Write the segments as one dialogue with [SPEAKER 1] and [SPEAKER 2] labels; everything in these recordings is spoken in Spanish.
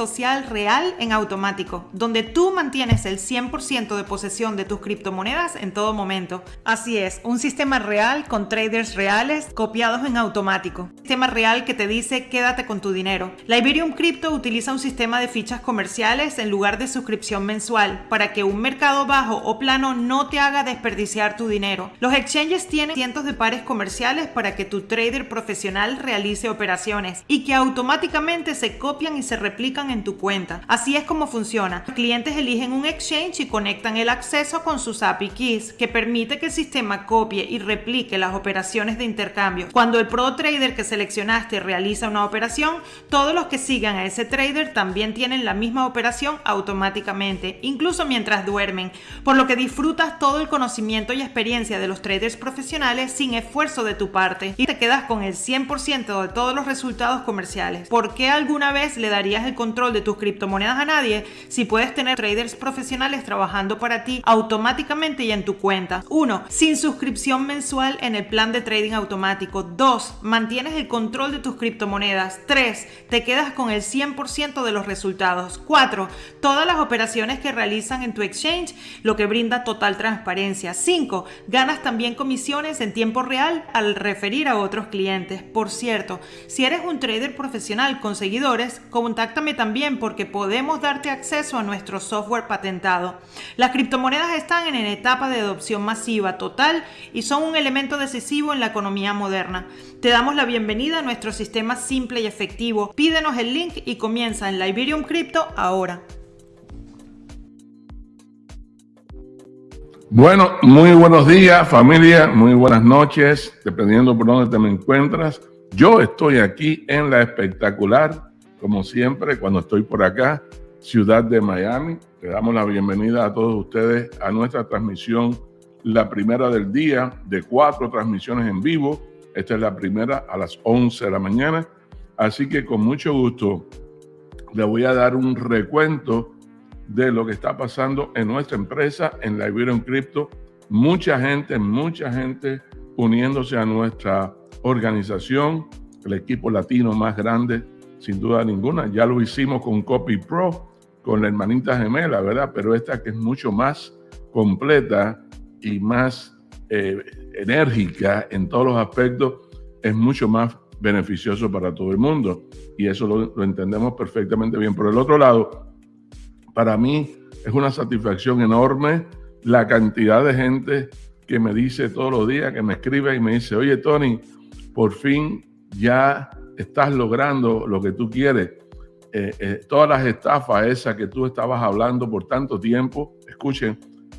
[SPEAKER 1] social real en automático, donde tú mantienes el 100% de posesión de tus criptomonedas en todo momento. Así es, un sistema real con traders reales copiados en automático. Un sistema real que te dice quédate con tu dinero. La Iberium Crypto utiliza un sistema de fichas comerciales en lugar de suscripción mensual para que un mercado bajo o plano no te haga desperdiciar tu dinero. Los exchanges tienen cientos de pares comerciales para que tu trader profesional realice operaciones y que automáticamente se copian y se replican en tu cuenta. Así es como funciona. Los clientes eligen un exchange y conectan el acceso con sus API keys, que permite que el sistema copie y replique las operaciones de intercambio. Cuando el pro trader que seleccionaste realiza una operación, todos los que sigan a ese trader también tienen la misma operación automáticamente, incluso mientras duermen, por lo que disfrutas todo el conocimiento y experiencia de los traders profesionales sin esfuerzo de tu parte y te quedas con el 100% de todos los resultados comerciales. ¿Por qué alguna vez le darías el control de tus criptomonedas a nadie si puedes tener traders profesionales trabajando para ti automáticamente y en tu cuenta? 1. Sin suscripción mensual en el plan de trading automático. 2. Mantienes el control de tus criptomonedas. 3. Te quedas con el 100% de los resultados. 4. Todas las operaciones que realizan en tu exchange, lo que brinda total transparencia. 5. Ganas también comisiones en tiempo real al referir a otros clientes. Por cierto, si eres un trader profesional con seguidores, contáctame también porque podemos darte acceso a nuestro software patentado. Las criptomonedas están en etapa de adopción masiva total y son un elemento decisivo en la economía moderna. Te damos la bienvenida a nuestro sistema simple y efectivo. Pídenos el link y comienza en Liberium Crypto ahora.
[SPEAKER 2] Bueno, muy buenos días familia, muy buenas noches, dependiendo por dónde te encuentras. Yo estoy aquí en la espectacular, como siempre, cuando estoy por acá, ciudad de Miami. Le damos la bienvenida a todos ustedes a nuestra transmisión, la primera del día, de cuatro transmisiones en vivo. Esta es la primera a las 11 de la mañana. Así que con mucho gusto le voy a dar un recuento de lo que está pasando en nuestra empresa, en la Iberian Crypto. Mucha gente, mucha gente uniéndose a nuestra organización, el equipo latino más grande, sin duda ninguna. Ya lo hicimos con Copy Pro, con la hermanita gemela, ¿verdad? Pero esta que es mucho más completa y más eh, enérgica en todos los aspectos, es mucho más beneficioso para todo el mundo. Y eso lo, lo entendemos perfectamente bien. Por el otro lado, para mí es una satisfacción enorme la cantidad de gente que me dice todos los días, que me escribe y me dice, oye Tony, por fin ya estás logrando lo que tú quieres. Eh, eh, todas las estafas esas que tú estabas hablando por tanto tiempo, escuchen,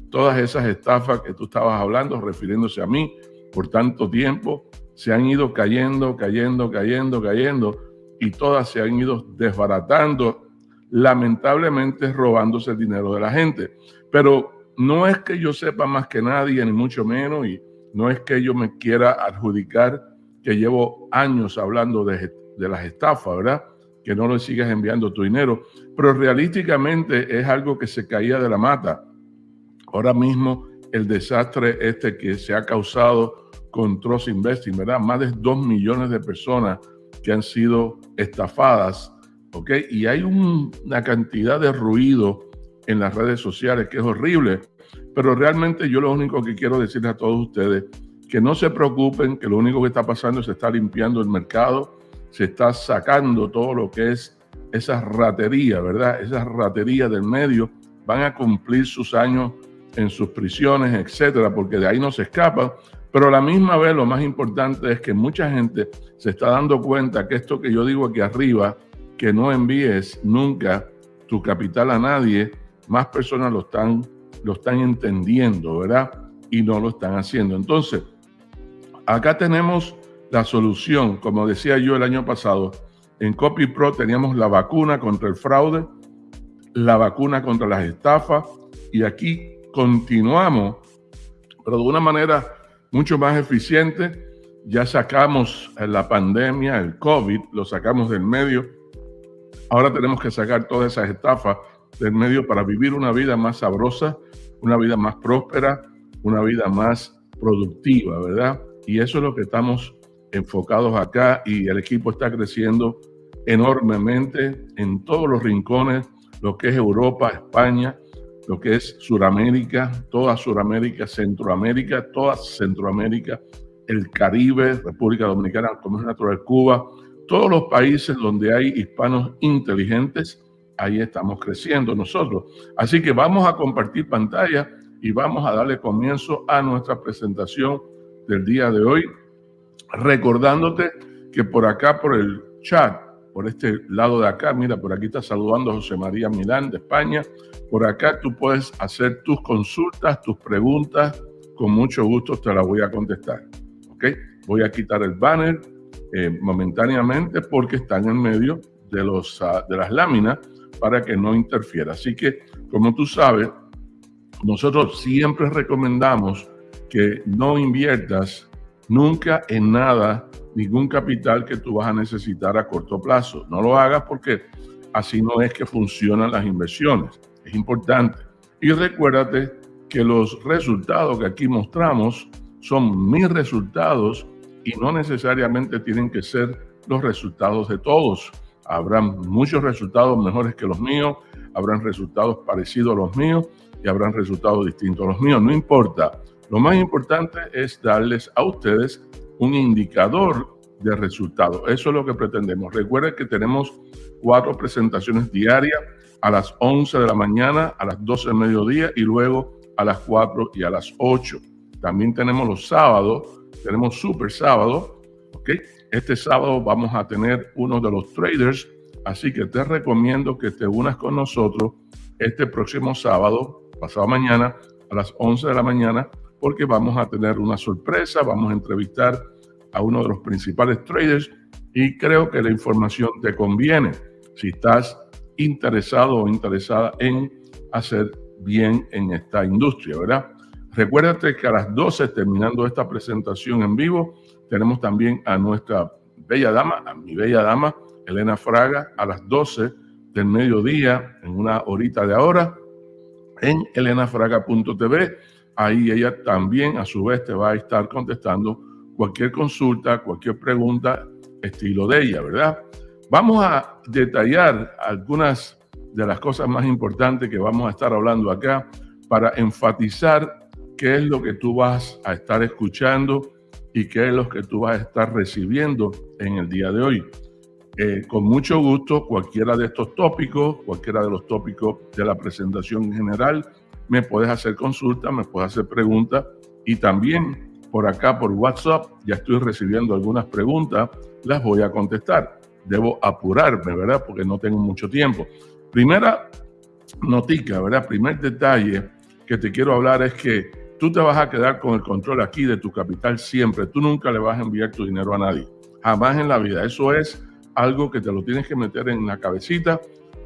[SPEAKER 2] todas esas estafas que tú estabas hablando, refiriéndose a mí por tanto tiempo, se han ido cayendo, cayendo, cayendo, cayendo, y todas se han ido desbaratando, lamentablemente robándose el dinero de la gente. Pero no es que yo sepa más que nadie, ni mucho menos, y no es que yo me quiera adjudicar que llevo años hablando de, de las estafas, ¿verdad? Que no le sigas enviando tu dinero, pero realísticamente es algo que se caía de la mata. Ahora mismo el desastre este que se ha causado con Trust Investing, ¿verdad? Más de dos millones de personas que han sido estafadas, ¿ok? Y hay una cantidad de ruido en las redes sociales que es horrible, pero realmente yo lo único que quiero decirles a todos ustedes, que no se preocupen, que lo único que está pasando es que se está limpiando el mercado, se está sacando todo lo que es esa ratería, ¿verdad? Esa ratería del medio, van a cumplir sus años en sus prisiones, etcétera, porque de ahí no se escapan. Pero a la misma vez lo más importante es que mucha gente se está dando cuenta que esto que yo digo aquí arriba, que no envíes nunca tu capital a nadie, más personas lo están, lo están entendiendo, ¿verdad? Y no lo están haciendo. Entonces, acá tenemos la solución, como decía yo el año pasado, en CopyPro teníamos la vacuna contra el fraude, la vacuna contra las estafas, y aquí continuamos, pero de una manera mucho más eficiente. Ya sacamos la pandemia, el COVID, lo sacamos del medio. Ahora tenemos que sacar todas esas estafas del medio para vivir una vida más sabrosa, una vida más próspera, una vida más productiva, ¿verdad? Y eso es lo que estamos enfocados acá y el equipo está creciendo enormemente en todos los rincones, lo que es Europa, España, lo que es Suramérica, toda Suramérica, Centroamérica, toda Centroamérica, el Caribe, República Dominicana, Comercio Natural Cuba, todos los países donde hay hispanos inteligentes, ahí estamos creciendo nosotros. Así que vamos a compartir pantalla y vamos a darle comienzo a nuestra presentación del día de hoy, recordándote que por acá, por el chat, por este lado de acá, mira, por aquí está saludando José María Milán de España, por acá tú puedes hacer tus consultas, tus preguntas, con mucho gusto te las voy a contestar. ¿Ok? Voy a quitar el banner eh, momentáneamente porque están en medio de, los, ah, de las láminas para que no interfiera. Así que, como tú sabes, nosotros siempre recomendamos que no inviertas nunca en nada, ningún capital que tú vas a necesitar a corto plazo. No lo hagas porque así no es que funcionan las inversiones. Es importante. Y recuérdate que los resultados que aquí mostramos son mis resultados y no necesariamente tienen que ser los resultados de todos. Habrán muchos resultados mejores que los míos, habrán resultados parecidos a los míos y habrán resultados distintos a los míos. No importa. Lo más importante es darles a ustedes un indicador de resultados. Eso es lo que pretendemos. Recuerden que tenemos cuatro presentaciones diarias a las 11 de la mañana, a las 12 del mediodía y luego a las 4 y a las 8. También tenemos los sábados tenemos Super Sábado. Este sábado vamos a tener uno de los traders, así que te recomiendo que te unas con nosotros este próximo sábado, pasado mañana, a las 11 de la mañana, porque vamos a tener una sorpresa, vamos a entrevistar a uno de los principales traders y creo que la información te conviene si estás interesado o interesada en hacer bien en esta industria, ¿verdad? Recuérdate que a las 12, terminando esta presentación en vivo, tenemos también a nuestra bella dama, a mi bella dama, Elena Fraga, a las 12 del mediodía, en una horita de ahora, en elenafraga.tv. Ahí ella también, a su vez, te va a estar contestando cualquier consulta, cualquier pregunta, estilo de ella, ¿verdad? Vamos a detallar algunas de las cosas más importantes que vamos a estar hablando acá para enfatizar qué es lo que tú vas a estar escuchando y qué es lo que tú vas a estar recibiendo en el día de hoy. Eh, con mucho gusto, cualquiera de estos tópicos, cualquiera de los tópicos de la presentación en general, me puedes hacer consulta, me puedes hacer preguntas y también por acá por WhatsApp ya estoy recibiendo algunas preguntas, las voy a contestar. Debo apurarme, ¿verdad? Porque no tengo mucho tiempo. Primera notica, ¿verdad? Primer detalle que te quiero hablar es que Tú te vas a quedar con el control aquí de tu capital siempre. Tú nunca le vas a enviar tu dinero a nadie. Jamás en la vida. Eso es algo que te lo tienes que meter en la cabecita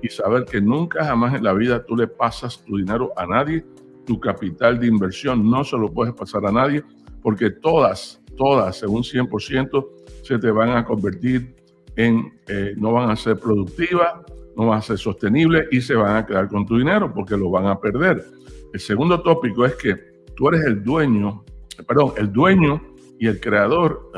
[SPEAKER 2] y saber que nunca jamás en la vida tú le pasas tu dinero a nadie. Tu capital de inversión no se lo puedes pasar a nadie porque todas, todas, según 100%, se te van a convertir en, eh, no van a ser productivas, no van a ser sostenibles y se van a quedar con tu dinero porque lo van a perder. El segundo tópico es que tú eres el dueño, perdón, el dueño y el creador,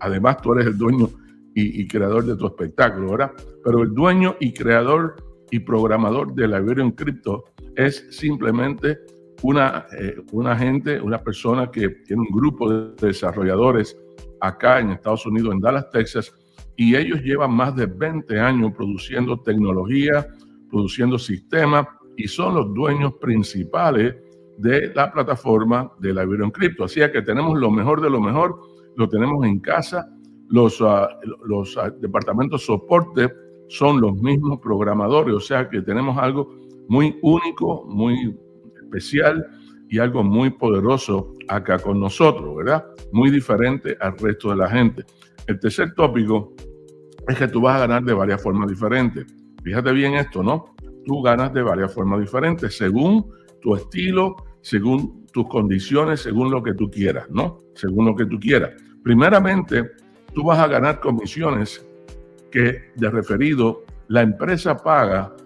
[SPEAKER 2] además tú eres el dueño y, creador de tu espectáculo, ¿verdad? Pero el dueño y creador y programador de la Iberian Crypto es simplemente una, eh, una gente, una persona que tiene un grupo de desarrolladores acá en Estados Unidos, en Dallas, Texas, y ellos llevan más de 20 años produciendo tecnología, produciendo sistemas, y son los dueños principales de la plataforma de la Iberian Crypto. Así que tenemos lo mejor de lo mejor, lo tenemos en casa. Los, uh, los uh, departamentos soporte son los mismos programadores, o sea que tenemos algo muy único, muy especial y algo muy poderoso acá con nosotros, ¿verdad? Muy diferente al resto de la gente. El tercer tópico es que tú vas a ganar de varias formas diferentes. Fíjate bien esto, ¿no? Tú ganas de varias formas diferentes según tu estilo, según tus condiciones, según lo que tú quieras, ¿no? Según lo que tú quieras. Primeramente, tú vas a ganar comisiones que de referido la empresa paga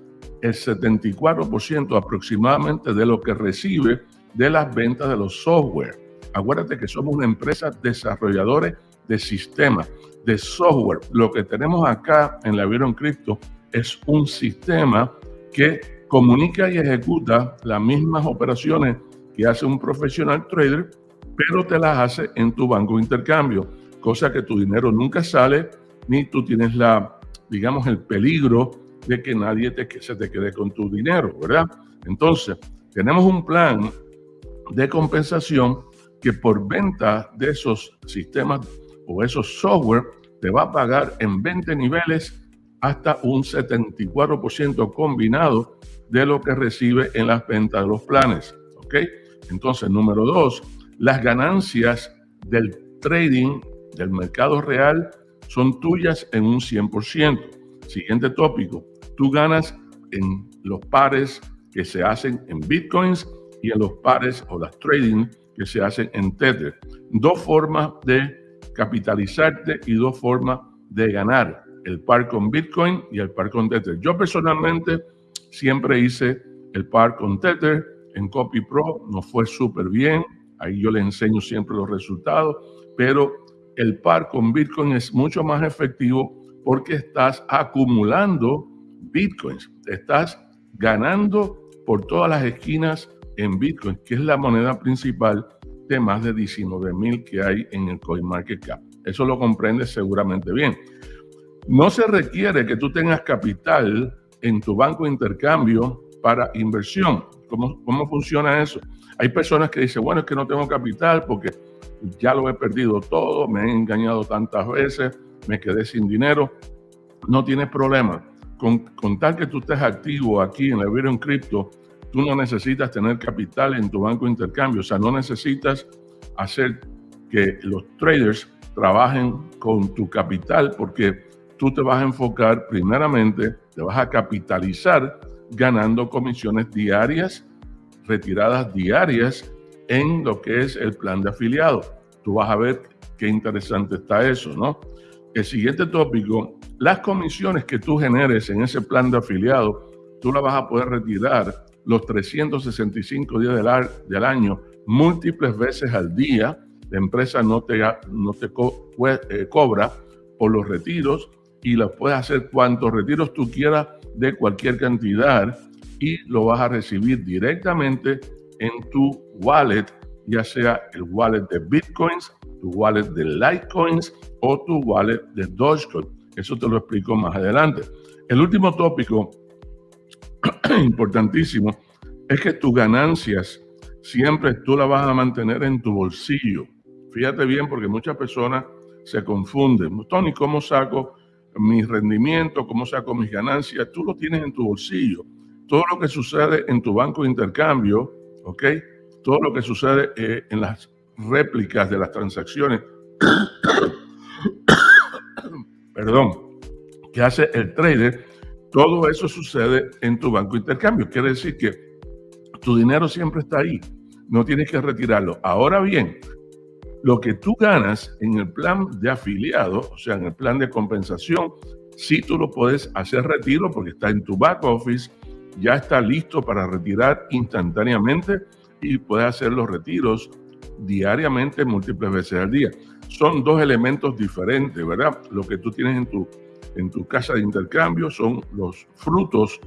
[SPEAKER 2] el 74% aproximadamente de lo que recibe de las ventas de los software. Acuérdate que somos una empresa desarrolladores de sistema, de software. Lo que tenemos acá en la Vieron Crypto es un sistema que comunica y ejecuta las mismas operaciones que hace un profesional trader, pero te las hace en tu banco de intercambio, cosa que tu dinero nunca sale, ni tú tienes la, digamos, el peligro de que nadie te, que se te quede con tu dinero, ¿verdad? Entonces, tenemos un plan de compensación que por venta de esos sistemas o esos software te va a pagar en 20 niveles hasta un 74% combinado de lo que recibe en las ventas de los planes. ¿Ok? Entonces, número dos, las ganancias del trading del mercado real son tuyas en un 100%. Siguiente tópico, tú ganas en los pares que se hacen en bitcoins y en los pares o las trading que se hacen en Tether. Dos formas de capitalizarte y dos formas de ganar, el par con Bitcoin y el par con Tether. Yo personalmente siempre hice el par con Tether en Copy Pro, nos fue súper bien, ahí yo le enseño siempre los resultados, pero el par con Bitcoin es mucho más efectivo porque estás acumulando Bitcoins, estás ganando por todas las esquinas en Bitcoin, que es la moneda principal de más de 19 mil que hay en el CoinMarketCap. Eso lo comprendes seguramente bien. No se requiere que tú tengas capital en tu banco de intercambio para inversión. ¿Cómo, ¿Cómo funciona eso? Hay personas que dicen, bueno, es que no tengo capital porque ya lo he perdido todo, me he engañado tantas veces, me quedé sin dinero. No tienes problema. Con, con tal que tú estés activo aquí en la Ethereum Crypto, tú no necesitas tener capital en tu banco de intercambio, o sea, no necesitas hacer que los traders trabajen con tu capital porque tú te vas a enfocar primeramente, te vas a capitalizar ganando comisiones diarias, retiradas diarias en lo que es el plan de afiliado. Tú vas a ver qué interesante está eso, ¿no? El siguiente tópico, las comisiones que tú generes en ese plan de afiliado, tú las vas a poder retirar los 365 días del, año, múltiples veces al día. La empresa no te, no te eh, cobra por los retiros y lo puedes hacer cuantos retiros tú quieras de cualquier cantidad y lo vas a recibir directamente en tu wallet, ya sea el wallet de Bitcoins, tu wallet de Litecoins o tu wallet de Dogecoin. Eso te lo explico más adelante. El último tópico importantísimo es que tus ganancias siempre tú las vas a mantener en tu bolsillo. Fíjate bien porque muchas personas se confunden. Tony, ¿cómo saco mi rendimiento? ¿Cómo saco mis ganancias? Tú lo tienes en tu bolsillo. Todo lo que sucede en tu banco de intercambio, ¿ok? Todo lo que sucede eh, en las réplicas de las transacciones, perdón, que hace el trader, todo eso sucede en tu banco de intercambio. Quiere decir que tu dinero siempre está ahí. No tienes que retirarlo. Ahora bien, lo que tú ganas en el plan de afiliado, o sea, en el plan de compensación, sí tú lo puedes hacer retiro porque está en tu back office, ya está listo para retirar instantáneamente y puedes hacer los retiros diariamente múltiples veces al día. Son dos elementos diferentes, ¿verdad? Lo que tú tienes en tu en tu casa de intercambio son los frutos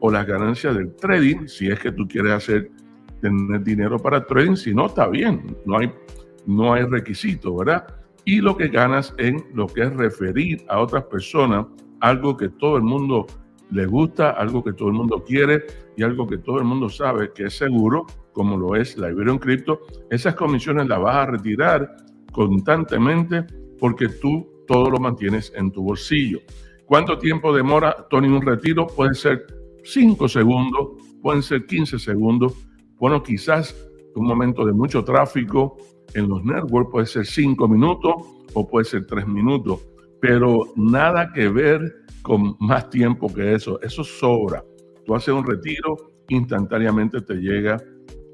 [SPEAKER 2] o las ganancias del trading, si es que tú quieres hacer tener dinero para trading, si no, está bien, no hay, no hay requisito, ¿verdad? Y lo que ganas en lo que es referir a otras personas algo que todo el mundo le gusta, algo que todo el mundo quiere y algo que todo el mundo sabe que es seguro, como lo es la Iberian Crypto, esas comisiones las vas a retirar constantemente porque tú todo lo mantienes en tu bolsillo. ¿Cuánto tiempo demora, Tony, un retiro? Puede ser 5 segundos, pueden ser 15 segundos. Bueno, quizás un momento de mucho tráfico en los networks puede ser 5 minutos o puede ser 3 minutos, pero nada que ver con más tiempo que eso. Eso sobra. Tú haces un retiro, instantáneamente te llega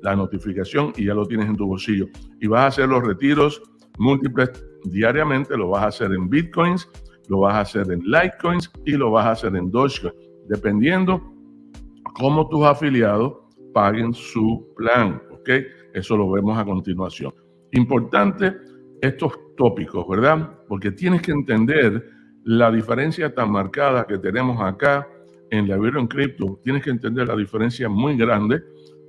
[SPEAKER 2] la notificación y ya lo tienes en tu bolsillo. Y vas a hacer los retiros múltiples diariamente, lo vas a hacer en bitcoins, lo vas a hacer en Litecoins y lo vas a hacer en Dogecoin, dependiendo cómo tus afiliados paguen su plan, ¿ok? Eso lo vemos a continuación. Importante, estos tópicos, ¿verdad? Porque tienes que entender la diferencia tan marcada que tenemos acá en la en Crypto. Tienes que entender la diferencia muy grande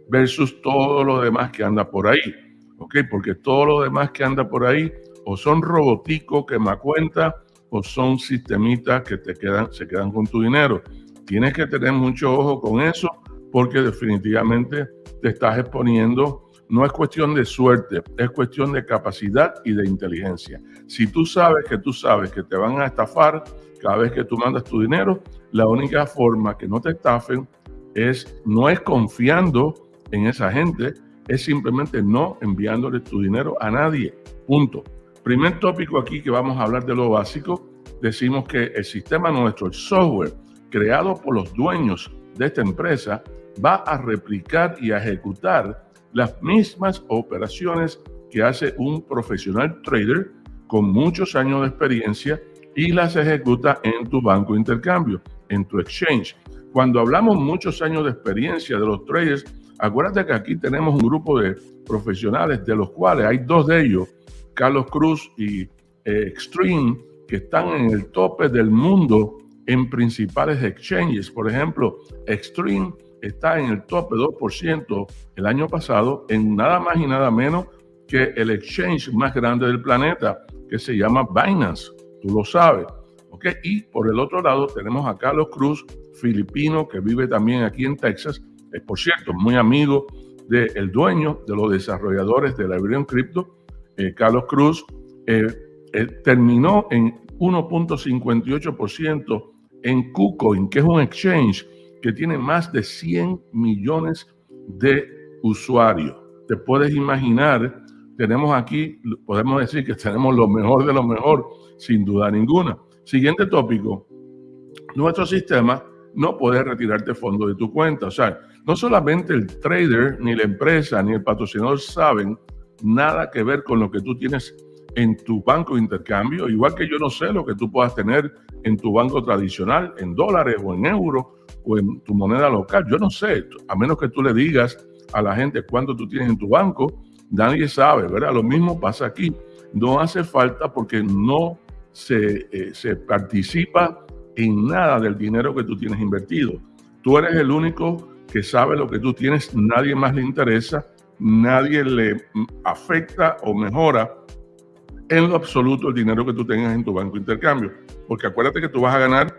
[SPEAKER 2] versus todo lo demás que anda por ahí. ¿Ok? Porque todo lo demás que anda por ahí o son roboticos que me cuenta o son sistemitas que te quedan, se quedan con tu dinero. Tienes que tener mucho ojo con eso porque definitivamente te estás exponiendo. No es cuestión de suerte, es cuestión de capacidad y de inteligencia. Si tú sabes que tú sabes que te van a estafar cada vez que tú mandas tu dinero, la única forma que no te estafen es no es confiando en esa gente, es simplemente no enviándole tu dinero a nadie. Punto. Primer tópico aquí que vamos a hablar de lo básico, decimos que el sistema nuestro, el software creado por los dueños de esta empresa, va a replicar y a ejecutar las mismas operaciones que hace un profesional trader con muchos años de experiencia y las ejecuta en tu banco de intercambio, en tu exchange. Cuando hablamos muchos años de experiencia de los traders, acuérdate que aquí tenemos un grupo de profesionales de los cuales hay dos de ellos, Carlos Cruz y eh, Extreme, que están en el tope del mundo en principales exchanges. Por ejemplo, Extreme está en el tope 2% el año pasado en nada más y nada menos que el exchange más grande del planeta, que se llama Binance. Tú lo sabes. ¿ok? Y por el otro lado tenemos a Carlos Cruz, filipino, que vive también aquí en Texas. Es, por cierto, muy amigo del dueño de los desarrolladores de la Iberian Crypto, eh, Carlos Cruz, eh, eh, terminó en 1.58% en KuCoin, que es un exchange que tiene más de 100 millones de usuarios. Te puedes imaginar, tenemos aquí, podemos decir que tenemos lo mejor de lo mejor, sin duda ninguna. Siguiente tópico, nuestro sistema no puede retirarte fondos de tu cuenta. O sea, no solamente el trader, ni la empresa, ni el patrocinador saben nada que ver con lo que tú tienes en tu banco de intercambio, igual que yo no sé lo que tú puedas tener en tu banco tradicional, en dólares o en euros o en tu moneda local. Yo no sé, a menos que tú le digas a la gente cuánto tú tienes en tu banco, nadie sabe, ¿verdad? Lo mismo pasa aquí. No hace falta porque no se, eh, se participa en nada del dinero que tú tienes invertido. Tú eres el único que sabe lo que tú tienes, nadie más le interesa, nadie le afecta o mejora en lo absoluto el dinero que tú tengas en tu banco de intercambio. Porque acuérdate que tú vas a ganar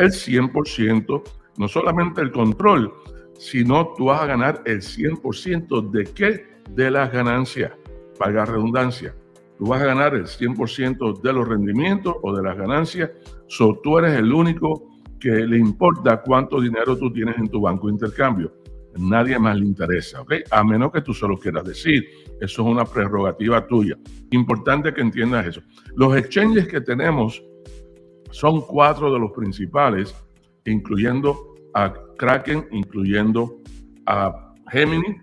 [SPEAKER 2] el 100%, no solamente el control, sino tú vas a ganar el 100% de qué? De las ganancias, valga redundancia. Tú vas a ganar el 100% de los rendimientos o de las ganancias. So, tú eres el único que le importa cuánto dinero tú tienes en tu banco de intercambio. Nadie más le interesa, ¿ok? A menos que tú solo quieras decir. Eso es una prerrogativa tuya. Importante que entiendas eso. Los exchanges que tenemos son cuatro de los principales, incluyendo a Kraken, incluyendo a Gemini,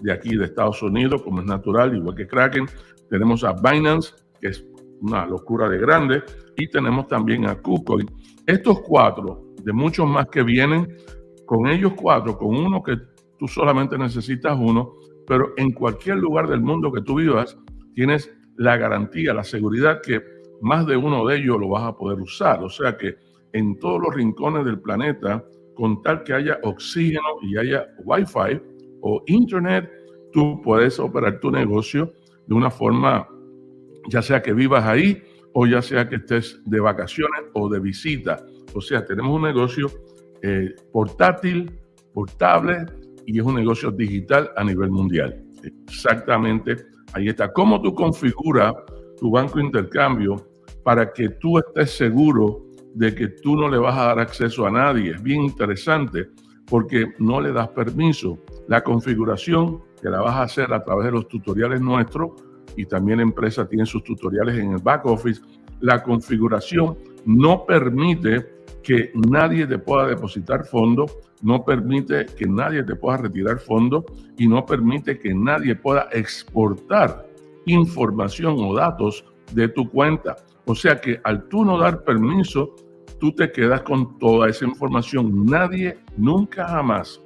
[SPEAKER 2] de aquí de Estados Unidos, como es natural, igual que Kraken. Tenemos a Binance, que es una locura de grande, y tenemos también a KuCoin. Estos cuatro, de muchos más que vienen, con ellos cuatro, con uno que tú solamente necesitas uno, pero en cualquier lugar del mundo que tú vivas, tienes la garantía, la seguridad que más de uno de ellos lo vas a poder usar. O sea que en todos los rincones del planeta, con tal que haya oxígeno y haya wifi o internet, tú puedes operar tu negocio de una forma, ya sea que vivas ahí o ya sea que estés de vacaciones o de visita. O sea, tenemos un negocio eh, portátil, portable y es un negocio digital a nivel mundial. Exactamente, ahí está. ¿Cómo tú configuras tu banco de intercambio para que tú estés seguro de que tú no le vas a dar acceso a nadie? Es bien interesante porque no le das permiso. La configuración que la vas a hacer a través de los tutoriales nuestros y también la empresa tiene sus tutoriales en el back office. La configuración no permite que nadie te pueda depositar fondos, no permite que nadie te pueda retirar fondos y no permite que nadie pueda exportar información o datos de tu cuenta. O sea que al tú no dar permiso, tú te quedas con toda esa información. Nadie, nunca jamás,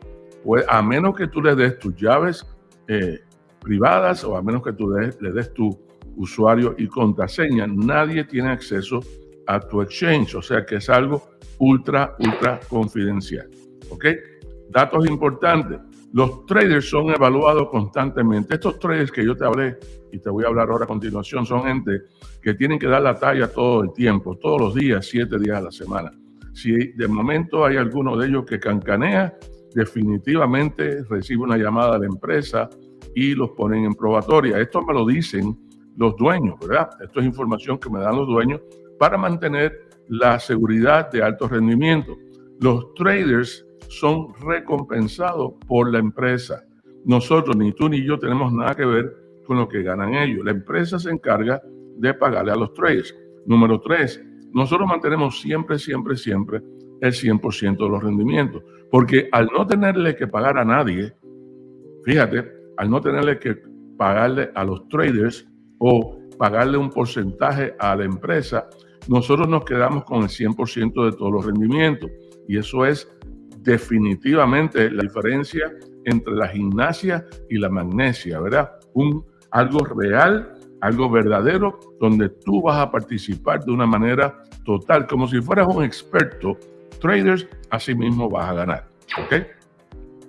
[SPEAKER 2] pues, a menos que tú le des tus llaves eh, privadas o a menos que tú le des tu usuario y contraseña. Nadie tiene acceso a tu exchange, o sea que es algo ultra, ultra confidencial. ¿Ok? Datos importantes. Los traders son evaluados constantemente. Estos traders que yo te hablé y te voy a hablar ahora a continuación son gente que tienen que dar la talla todo el tiempo, todos los días, siete días a la semana. Si de momento hay alguno de ellos que cancanea, definitivamente recibe una llamada de la empresa y los ponen en probatoria. Esto me lo dicen los dueños, ¿verdad? Esto es información que me dan los dueños para mantener la seguridad de alto rendimiento. Los traders son recompensados por la empresa. Nosotros, ni tú ni yo, tenemos nada que ver con lo que ganan ellos. La empresa se encarga de pagarle a los traders. Número tres, nosotros mantenemos siempre, siempre, siempre el 100% de los rendimientos. Porque al no tenerle que pagar a nadie, fíjate, al no tenerle que pagarle a los traders o pagarle un porcentaje a la empresa, nosotros nos quedamos con el 100% de todos los rendimientos. Y eso es definitivamente la diferencia entre la gimnasia y la magnesia, ¿verdad? Un, algo real, algo verdadero, donde tú vas a participar de una manera total, como si fueras un experto. Traders, así mismo vas a ganar. ¿Ok?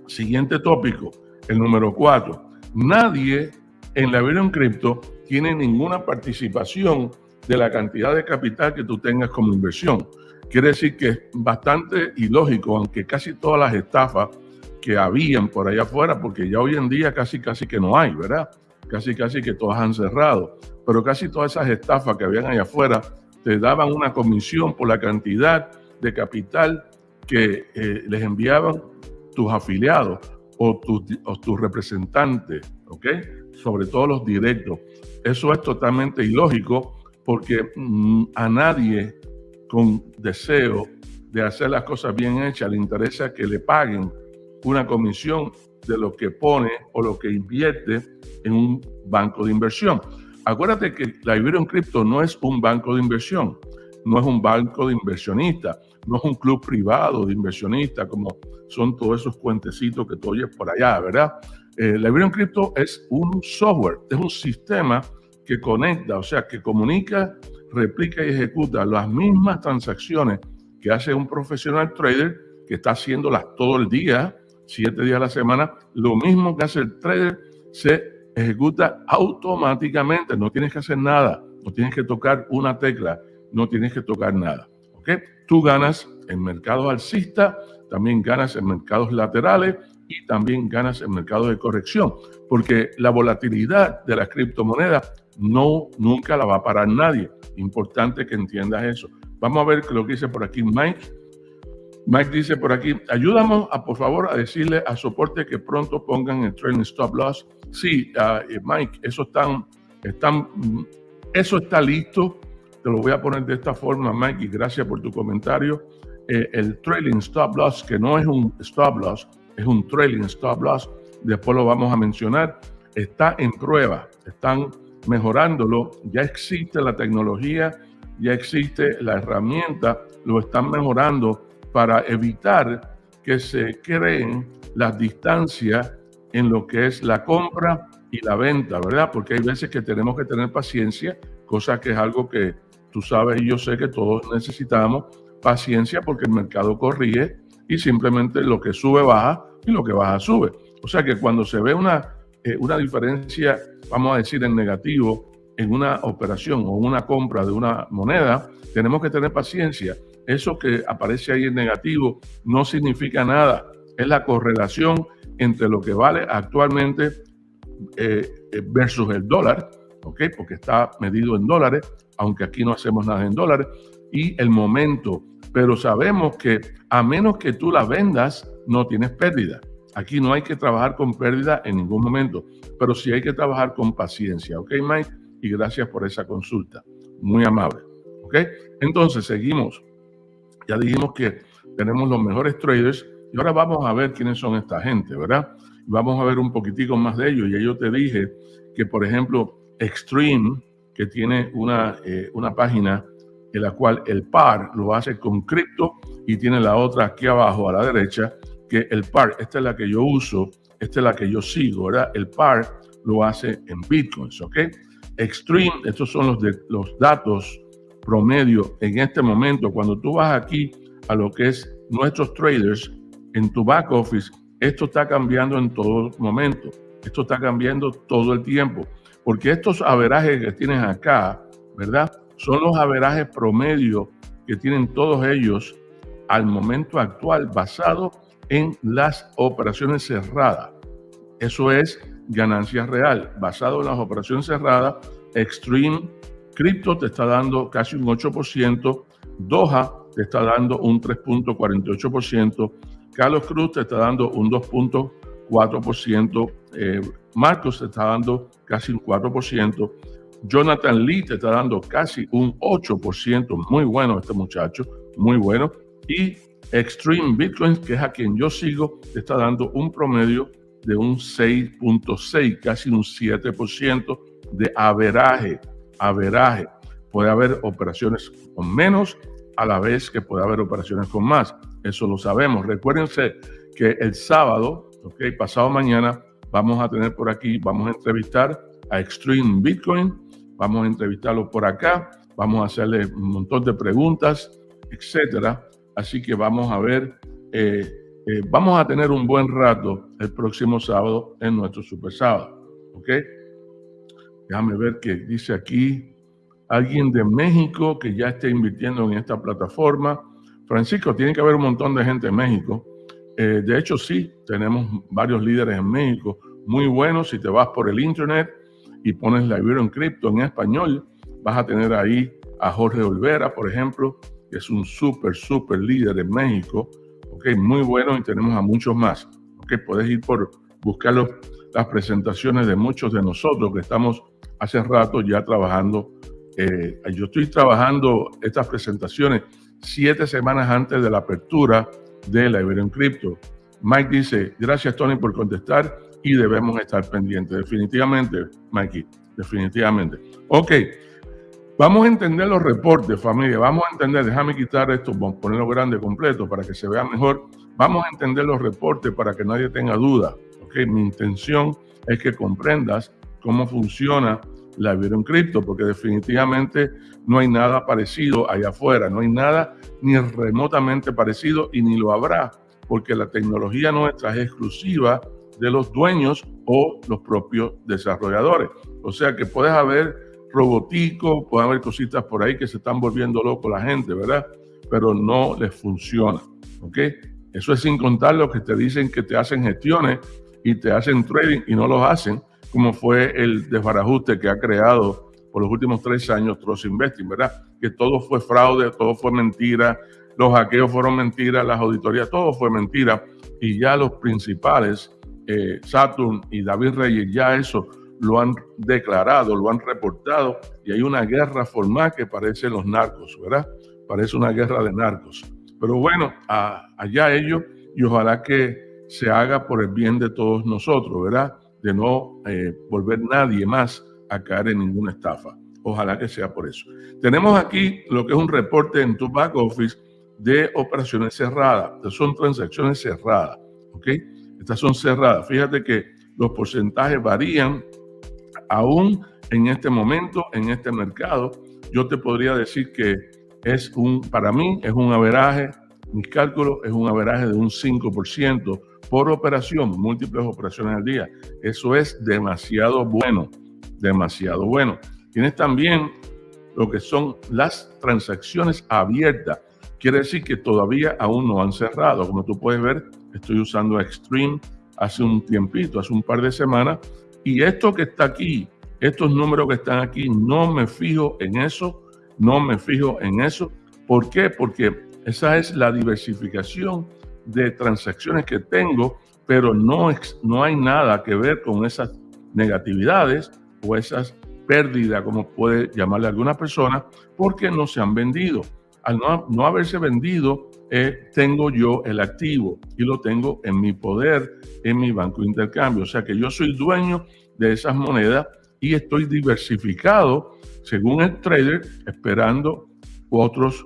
[SPEAKER 2] Siguiente tópico, el número cuatro. Nadie en la vida en cripto tiene ninguna participación de la cantidad de capital que tú tengas como inversión. Quiere decir que es bastante ilógico, aunque casi todas las estafas que habían por allá afuera, porque ya hoy en día casi casi que no hay, ¿verdad? Casi casi que todas han cerrado, pero casi todas esas estafas que habían allá afuera te daban una comisión por la cantidad de capital que eh, les enviaban tus afiliados o tus, representantes, ¿ok? Sobre todo los directos. Eso es totalmente ilógico porque mm, a nadie con deseo de hacer las cosas bien hechas le interesa que le paguen una comisión de lo que pone o lo que invierte en un banco de inversión. Acuérdate que la Iberian Crypto no es un banco de inversión, no es un banco de inversionistas, no es un club privado de inversionistas como son todos esos cuentecitos que tú oyes por allá, ¿verdad? Eh, la Iberian Crypto es un software, es un sistema que conecta, o sea, que comunica, replica y ejecuta las mismas transacciones que hace un profesional trader que está haciéndolas todo el día, siete días a la semana, lo mismo que hace el trader se ejecuta automáticamente, no tienes que hacer nada, no tienes que tocar una tecla, no tienes que tocar nada. ¿ok? Tú ganas en mercados alcistas, también ganas en mercados laterales y también ganas en mercados de corrección, porque la volatilidad de las criptomonedas no, nunca la va a parar nadie. Importante que entiendas eso. Vamos a ver lo que dice por aquí Mike. Mike dice por aquí, ayúdame a, por favor a decirle a soporte que pronto pongan el trailing stop loss. Sí, uh, Mike, eso están, están, eso está listo. Te lo voy a poner de esta forma, Mike, y gracias por tu comentario. Eh, el trailing stop loss, que no es un stop loss, es un trailing stop loss, después lo vamos a mencionar, está en prueba. Están mejorándolo. Ya existe la tecnología, ya existe la herramienta, lo están mejorando para evitar que se creen las distancias en lo que es la compra y la venta, ¿verdad? Porque hay veces que tenemos que tener paciencia, cosa que es algo que tú sabes y yo sé que todos necesitamos paciencia porque el mercado corrige y simplemente lo que sube baja y lo que baja sube. O sea que cuando se ve una, eh, una diferencia vamos a decir, en negativo en una operación o una compra de una moneda, tenemos que tener paciencia. Eso que aparece ahí en negativo no significa nada. Es la correlación entre lo que vale actualmente eh, versus el dólar. Porque está medido en dólares, aunque aquí no hacemos nada en dólares, y el momento. Pero sabemos que a menos que tú la vendas, no tienes pérdida. Aquí no hay que trabajar con pérdida en ningún momento, pero sí hay que trabajar con paciencia. ¿Ok, Mike? Y gracias por esa consulta. Muy amable. ¿Ok? Entonces, seguimos. Ya dijimos que tenemos los mejores traders y ahora vamos a ver quiénes son esta gente, ¿verdad? Vamos a ver un poquitico más de ellos. Y yo te dije que, por ejemplo, Extreme, que tiene una, eh, una página la cual el par lo hace con cripto y tiene la otra aquí abajo a la derecha que el par, esta es la que yo uso, esta es la que yo sigo, ¿verdad? El par lo hace en bitcoins, ¿ok? Extreme, estos son los, de, los datos promedio en este momento. Cuando tú vas aquí a lo que es nuestros traders en tu back office, esto está cambiando en todo momento. Esto está cambiando todo el tiempo. Porque estos averajes que tienes acá, ¿verdad? Son los averajes promedio que tienen todos ellos al momento actual basado en las operaciones cerradas. Eso es ganancia real. Basado en las operaciones cerradas, Extreme Crypto te está dando casi un 8%, Doha te está dando un 3.48%, Carlos Cruz te está dando un 2.4%, eh, Marcos te está dando casi un 4%, Jonathan Lee te está dando casi un 8%, muy bueno este muchacho, muy bueno, y Extreme Bitcoin, que es a quien yo sigo, te está dando un promedio de un 6.6, casi un 7% de averaje. Averaje. Puede haber operaciones con menos a la vez que puede haber operaciones con más. Eso lo sabemos. Recuérdense que el sábado, ok, pasado mañana, vamos a tener por aquí, vamos a entrevistar a Extreme Bitcoin, vamos a entrevistarlo por acá, vamos a hacerle un montón de preguntas, etcétera. Así que vamos a ver eh, eh, vamos a tener un buen rato el próximo sábado en nuestro Super Sábado. ¿Ok? Déjame ver qué dice aquí. Alguien de México que ya esté invirtiendo en esta plataforma. Francisco, tiene que haber un montón de gente en México. Eh, de hecho, sí, tenemos varios líderes en México muy buenos. Si te vas por el internet y pones la Ibero en cripto en español, vas a tener ahí a Jorge Olvera, por ejemplo, que es un súper, súper líder en México ok, muy bueno y tenemos a muchos más. Ok, puedes ir por buscar las presentaciones de muchos de nosotros que estamos hace rato ya trabajando. Eh, yo estoy trabajando estas presentaciones siete semanas antes de la apertura de la Iberian Crypto. Mike dice, gracias Tony por contestar y debemos estar pendientes. Definitivamente, Mikey, definitivamente. Ok, Vamos a entender los reportes, familia. Vamos a entender, déjame quitar esto, ponerlo grande completo para que se vea mejor. Vamos a entender los reportes para que nadie tenga duda. ¿okay? Mi intención es que comprendas cómo funciona la Iberian Crypto, porque definitivamente no hay nada parecido allá afuera, no hay nada ni remotamente parecido y ni lo habrá, porque la tecnología nuestra es exclusiva de los dueños o los propios desarrolladores. O sea que puedes haber robotico, puede haber cositas por ahí que se están volviendo loco la gente, ¿verdad? Pero no les funciona, ¿ok? Eso es sin contar los que te dicen que te hacen gestiones y te hacen trading y no los hacen, como fue el desbarajuste que ha creado por los últimos tres años Trust Investing, ¿verdad? Que todo fue fraude, todo fue mentira, los hackeos fueron mentiras, las auditorías, todo fue mentira. Y ya los principales, eh, Saturn y David Reyes, ya eso lo han declarado, lo han reportado y hay una guerra formal que parece los narcos, ¿verdad? Parece una guerra de narcos. Pero bueno, allá ellos y ojalá que se haga por el bien de todos nosotros, ¿verdad? De no eh, volver nadie más a caer en ninguna estafa. Ojalá que sea por eso. Tenemos aquí lo que es un reporte en tu back office de operaciones cerradas. Son transacciones cerradas, ¿ok? Estas son cerradas. Fíjate que los porcentajes varían aún en este momento, en este mercado, yo te podría decir que es un, para mí, es un averaje, mis cálculos es un averaje de un 5% por operación, múltiples operaciones al día. Eso es demasiado bueno, demasiado bueno. Tienes también lo que son las transacciones abiertas. Quiere decir que todavía aún no han cerrado. Como tú puedes ver, estoy usando Extreme hace un tiempito, hace un par de semanas, y esto que está aquí, estos números que están aquí, no me fijo en eso, no me fijo en eso. ¿Por qué? Porque esa es la diversificación de transacciones que tengo, pero no, no hay nada que ver con esas negatividades o esas pérdidas, como puede llamarle alguna persona, porque no se han vendido. Al no, haberse vendido, eh, tengo yo el activo y lo tengo en mi poder, en mi banco de intercambio. O sea que yo soy dueño de esas monedas y estoy diversificado según el trader, esperando otros,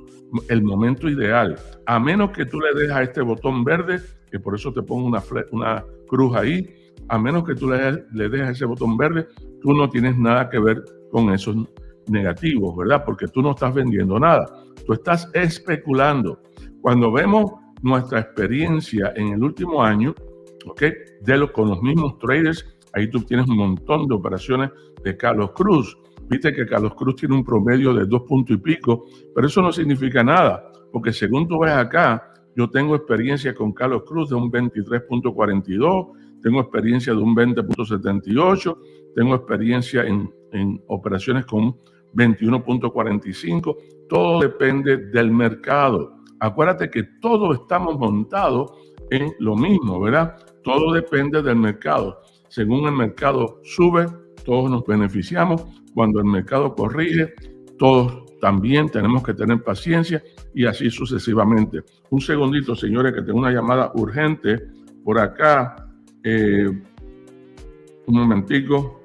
[SPEAKER 2] el momento ideal. A menos que tú le dejes a este botón verde que por eso te pongo una, una cruz ahí, a menos que tú le, le ese botón verde, tú no tienes nada que ver con esos negativos, ¿verdad? Porque tú no estás vendiendo nada, tú estás especulando. Cuando vemos nuestra experiencia en el último año, ¿ok? De los, con los mismos traders, ahí tú tienes un montón de operaciones de Carlos Cruz. Viste que Carlos Cruz tiene un promedio de dos puntos y pico, pero eso no significa nada, porque según tú ves acá, yo tengo experiencia con Carlos Cruz de un 23.42, tengo experiencia de un 20.78, tengo experiencia en, en operaciones con 21.45, todo depende del mercado. Acuérdate que todos estamos montados en lo mismo, ¿verdad? Todo depende del mercado. Según el mercado sube, todos nos beneficiamos. Cuando el mercado corrige, todos también tenemos que tener paciencia y así sucesivamente. Un segundito, señores, que tengo una llamada urgente por acá. Eh, un momentico.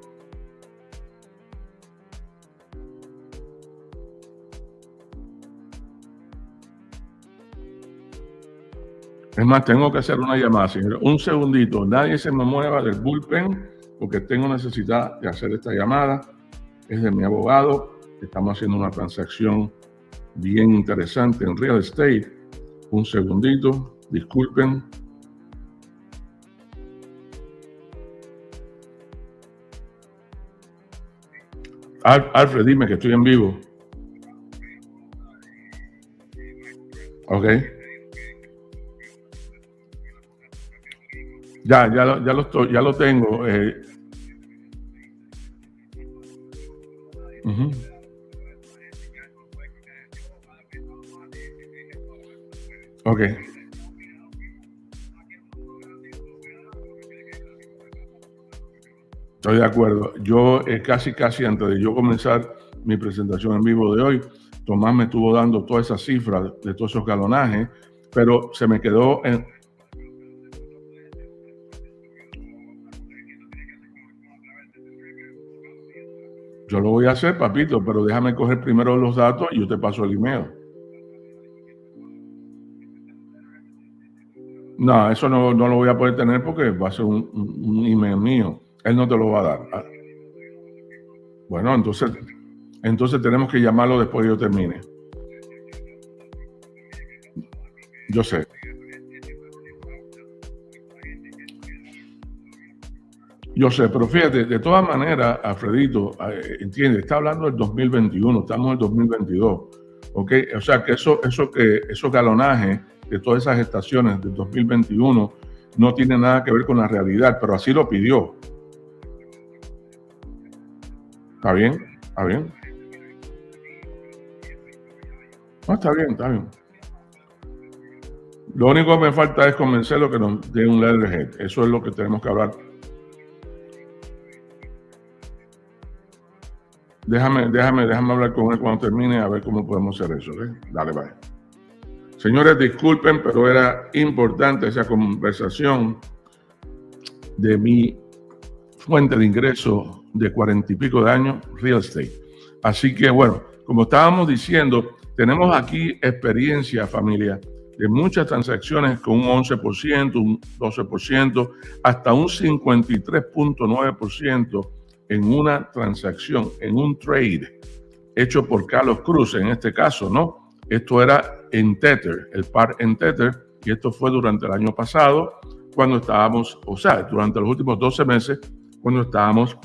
[SPEAKER 2] Es más, tengo que hacer una llamada, señor. Un segundito, nadie se me mueva del bullpen porque tengo necesidad de hacer esta llamada. Es de mi abogado. Estamos haciendo una transacción bien interesante en real estate. Un segundito, disculpen. Alfred, dime que estoy en vivo. Ok. Ya, ya, lo, ya, lo, estoy, ya lo tengo. Eh. Ok. Estoy de acuerdo. Yo eh, casi, casi antes de yo comenzar mi presentación en vivo de hoy, Tomás me estuvo dando todas esas cifras de todos esos galonajes, pero se me quedó en, Yo lo voy a hacer, papito, pero déjame coger primero los datos y yo te paso el email. No, eso no, lo voy a poder tener porque va a ser un, email mío. Él no te lo va a dar. Ah. Bueno, entonces, entonces tenemos que llamarlo después de yo termine. Yo sé. Yo sé, pero fíjate, de todas maneras, Alfredito, eh, entiende, está hablando del 2021, estamos en el 2022, ¿ok? O sea, que eso, eso que, de todas esas estaciones del 2021 no tiene nada que ver con la realidad, pero así lo pidió. ¿Está bien? ¿Está bien? No, está bien, está bien. Lo único que me falta es convencerlo que nos dé un letterhead. Eso es lo que tenemos que hablar Déjame, déjame, déjame hablar con él cuando termine a ver cómo podemos hacer eso. ¿eh? Dale, vaya. Señores, disculpen, pero era importante esa conversación de mi fuente de ingreso de cuarenta y pico de años, real estate. Así que, bueno, como estábamos diciendo, tenemos aquí experiencia, familia, de muchas transacciones con un 11%, un 12%, hasta un 53.9% en una transacción, en un trade hecho por Carlos Cruz, en este caso, ¿no? Esto era en Tether, el par en Tether, y esto fue durante el año pasado, cuando estábamos, o sea, durante los últimos 12 meses, cuando estábamos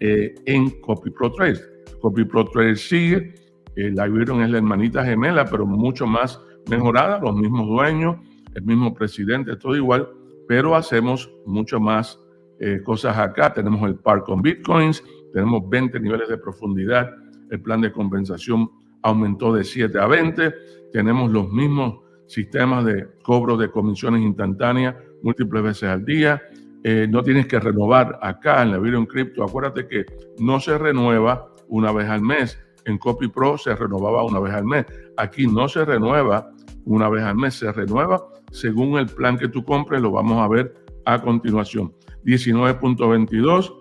[SPEAKER 2] eh, en Copy Pro Trade. Copy Pro Trade sigue, eh, la vieron es la hermanita gemela, pero mucho más mejorada, los mismos dueños, el mismo presidente, todo igual, pero hacemos mucho más eh, cosas acá. Tenemos el par con bitcoins, tenemos 20 niveles de profundidad. El plan de compensación aumentó de 7 a 20. Tenemos los mismos sistemas de cobro de comisiones instantáneas múltiples veces al día. Eh, no tienes que renovar acá en la Video Crypto. Acuérdate que no se renueva una vez al mes. En Copy Pro se renovaba una vez al mes. Aquí no se renueva una vez al mes, se renueva según el plan que tú compres. Lo vamos a ver a continuación. 19.22.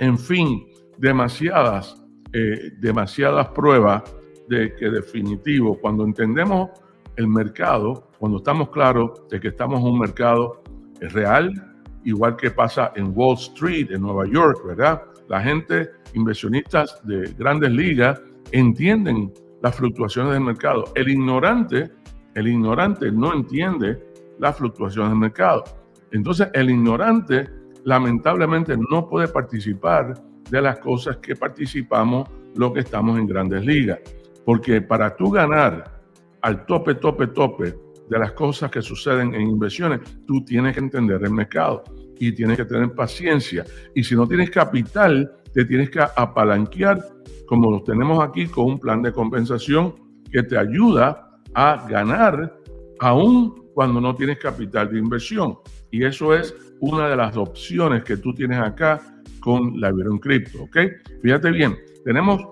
[SPEAKER 2] En fin, demasiadas, eh, demasiadas pruebas de que definitivo, cuando entendemos el mercado, cuando estamos claros de que estamos en un mercado real, igual que pasa en Wall Street, en Nueva York, ¿verdad? La gente, inversionistas de grandes ligas, entienden las fluctuaciones del mercado. El ignorante, el ignorante no entiende las fluctuaciones del mercado. Entonces, el ignorante lamentablemente no puede participar de las cosas que participamos los que estamos en grandes ligas. Porque para tú ganar al tope, tope, tope de las cosas que suceden en inversiones, tú tienes que entender el mercado y tienes que tener paciencia. Y si no tienes capital, te tienes que apalanquear, como lo tenemos aquí, con un plan de compensación que te ayuda a ganar aún cuando no tienes capital de inversión. Y eso es una de las opciones que tú tienes acá con la Iberion Crypto, ¿ok? Fíjate bien, tenemos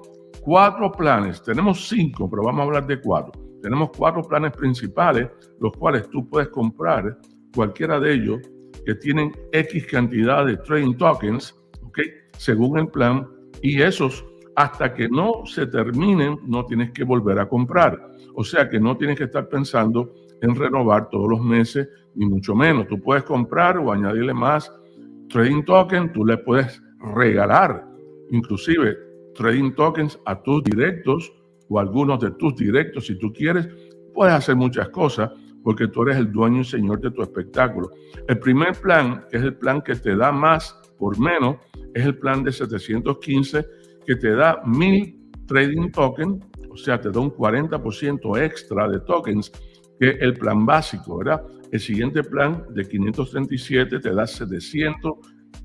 [SPEAKER 2] cuatro planes, tenemos cinco, pero vamos a hablar de cuatro. Tenemos cuatro planes principales, los cuales tú puedes comprar cualquiera de ellos que tienen X cantidad de trading tokens, ¿ok? Según el plan, y esos hasta que no se terminen, no tienes que volver a comprar. O sea que no tienes que estar pensando en renovar todos los meses, ni mucho menos. Tú puedes comprar o añadirle más trading token, tú le puedes regalar inclusive trading tokens a tus directos o algunos de tus directos si tú quieres. Puedes hacer muchas cosas porque tú eres el dueño y señor de tu espectáculo. El primer plan, que es el plan que te da más por menos, es el plan de 715 que te da mil trading tokens, o sea, te da un 40% extra de tokens que el plan básico, ¿verdad? El siguiente plan de 537 te da 700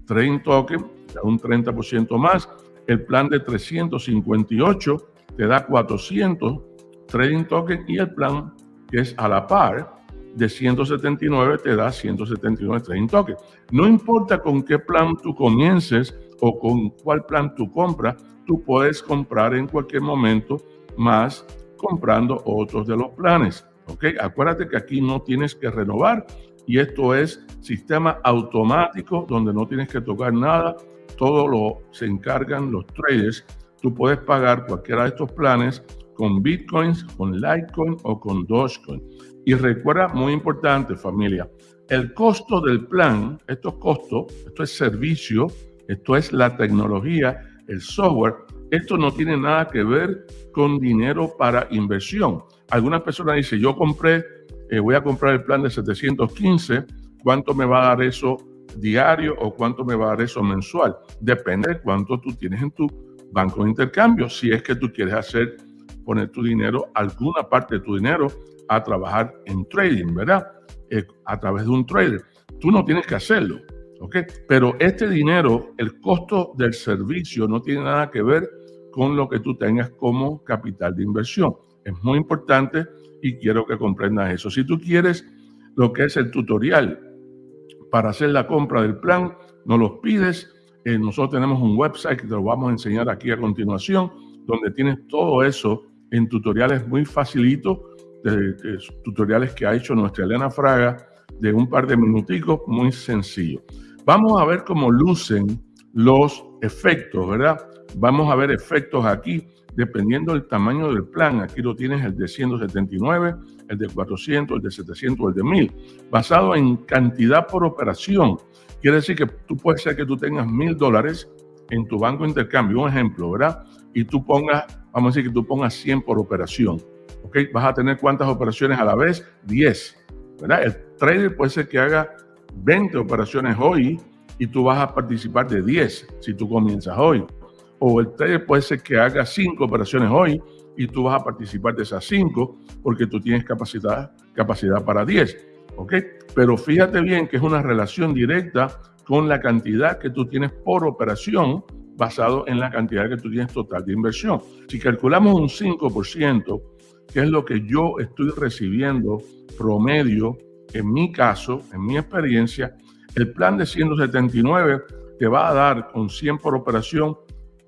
[SPEAKER 2] trading tokens, te da un 30% más. El plan de 358 te da 400 trading tokens y el plan que es a la par de 179 te da 179 trading tokens. No importa con qué plan tú comiences o con cuál plan tú compras, tú puedes comprar en cualquier momento más comprando otros de los planes. ¿Ok? Acuérdate que aquí no tienes que renovar y esto es sistema automático donde no tienes que tocar nada, todo lo se encargan los traders. Tú puedes pagar cualquiera de estos planes con Bitcoins, con Litecoin o con Dogecoin. Y recuerda, muy importante familia, el costo del plan, esto es costo, esto es servicio, esto es la tecnología, el software, esto no tiene nada que ver con dinero para inversión. Algunas personas dicen, yo compré, eh, voy a comprar el plan de 715, ¿cuánto me va a dar eso diario o cuánto me va a dar eso mensual? Depende de cuánto tú tienes en tu banco de intercambio. Si es que tú quieres hacer, poner tu dinero, alguna parte de tu dinero a trabajar en trading, ¿verdad? Eh, a través de un trader. Tú no tienes que hacerlo, ¿ok? Pero este dinero, el costo del servicio no tiene nada que ver con lo que tú tengas como capital de inversión. Es muy importante y quiero que comprendas eso. Si tú quieres lo que es el tutorial para hacer la compra del plan, nos los pides. Eh, nosotros tenemos un website que te lo vamos a enseñar aquí a continuación, donde tienes todo eso en tutoriales muy facilitos, tutoriales que ha hecho nuestra Elena Fraga de un par de minuticos, muy sencillo. Vamos a ver cómo lucen los efectos, ¿verdad? Vamos a ver efectos aquí dependiendo del tamaño del plan. Aquí lo tienes el de 179, el de 400, el de 700, el de 1000, basado en cantidad por operación. Quiere decir que tú puedes ser que tú tengas mil dólares en tu banco de intercambio, un ejemplo, ¿verdad? Y tú pongas, vamos a decir que tú pongas 100 por operación. ¿Ok? Vas a tener cuántas operaciones a la vez? 10. ¿Verdad? El trader puede ser que haga 20 operaciones hoy y tú vas a participar de 10 si tú comienzas hoy o el trader puede ser que haga cinco operaciones hoy y tú vas a participar de esas cinco porque tú tienes capacidad, capacidad para 10. ¿Ok? Pero fíjate bien que es una relación directa con la cantidad que tú tienes por operación basado en la cantidad que tú tienes total de inversión. Si calculamos un 5%, que es lo que yo estoy recibiendo promedio, en mi caso, en mi experiencia, el plan de 179 te va a dar con 100 por operación